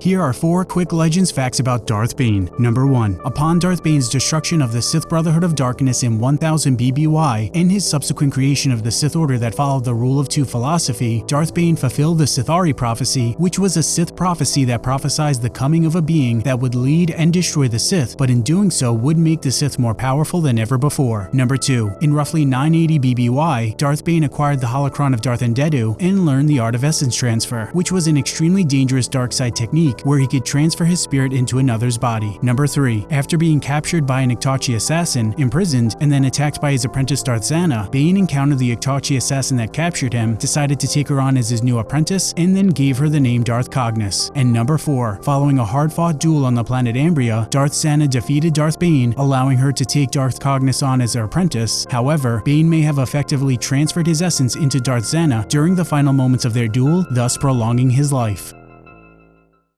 Here are four quick legends facts about Darth Bane. Number 1. Upon Darth Bane's destruction of the Sith Brotherhood of Darkness in 1000 BBY and his subsequent creation of the Sith Order that followed the Rule of Two philosophy, Darth Bane fulfilled the Sith'ari prophecy, which was a Sith prophecy that prophesied the coming of a being that would lead and destroy the Sith, but in doing so would make the Sith more powerful than ever before. Number 2. In roughly 980 BBY, Darth Bane acquired the holocron of Darth Andeddu and learned the art of essence transfer, which was an extremely dangerous dark side technique where he could transfer his spirit into another's body. Number 3. After being captured by an Iktotchi assassin, imprisoned, and then attacked by his apprentice Darth Zannah, Bane encountered the Iktotchi assassin that captured him, decided to take her on as his new apprentice, and then gave her the name Darth Cognus. And number 4. Following a hard-fought duel on the planet Ambria, Darth Zannah defeated Darth Bane, allowing her to take Darth Cognus on as her apprentice. However, Bane may have effectively transferred his essence into Darth Zannah during the final moments of their duel, thus prolonging his life.